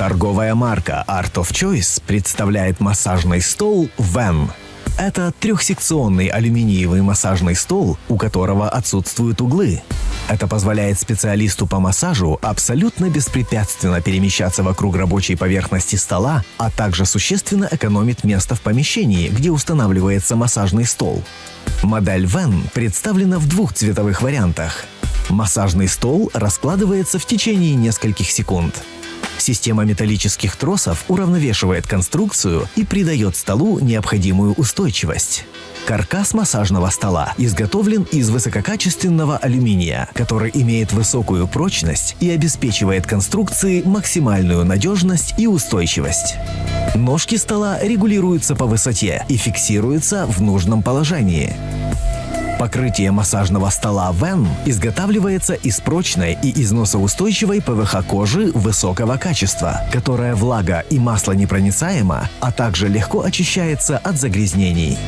Торговая марка Art of Choice представляет массажный стол Van. Это трехсекционный алюминиевый массажный стол, у которого отсутствуют углы. Это позволяет специалисту по массажу абсолютно беспрепятственно перемещаться вокруг рабочей поверхности стола, а также существенно экономит место в помещении, где устанавливается массажный стол. Модель Van представлена в двух цветовых вариантах. Массажный стол раскладывается в течение нескольких секунд. Система металлических тросов уравновешивает конструкцию и придает столу необходимую устойчивость. Каркас массажного стола изготовлен из высококачественного алюминия, который имеет высокую прочность и обеспечивает конструкции максимальную надежность и устойчивость. Ножки стола регулируются по высоте и фиксируются в нужном положении. Покрытие массажного стола Вен изготавливается из прочной и износоустойчивой ПВХ-кожи высокого качества, которая влага и масло непроницаема, а также легко очищается от загрязнений.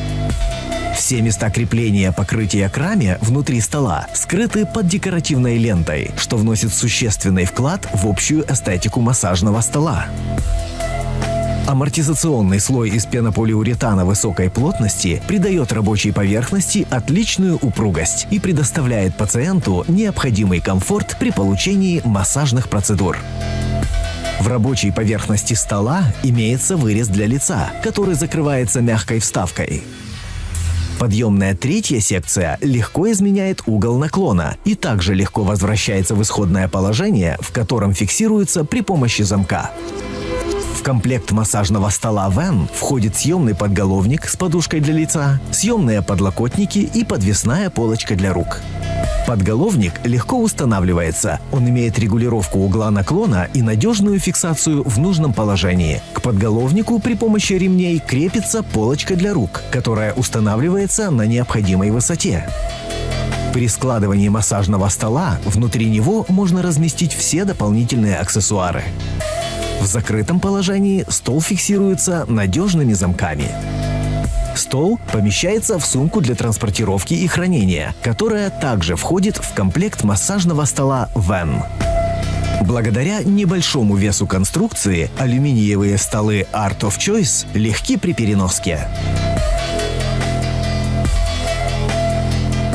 Все места крепления покрытия к раме внутри стола скрыты под декоративной лентой, что вносит существенный вклад в общую эстетику массажного стола. Амортизационный слой из пенополиуретана высокой плотности придает рабочей поверхности отличную упругость и предоставляет пациенту необходимый комфорт при получении массажных процедур. В рабочей поверхности стола имеется вырез для лица, который закрывается мягкой вставкой. Подъемная третья секция легко изменяет угол наклона и также легко возвращается в исходное положение, в котором фиксируется при помощи замка. В комплект массажного стола Van входит съемный подголовник с подушкой для лица, съемные подлокотники и подвесная полочка для рук. Подголовник легко устанавливается. Он имеет регулировку угла наклона и надежную фиксацию в нужном положении. К подголовнику при помощи ремней крепится полочка для рук, которая устанавливается на необходимой высоте. При складывании массажного стола внутри него можно разместить все дополнительные аксессуары. В закрытом положении стол фиксируется надежными замками. Стол помещается в сумку для транспортировки и хранения, которая также входит в комплект массажного стола Van. Благодаря небольшому весу конструкции алюминиевые столы Art of Choice легки при переноске.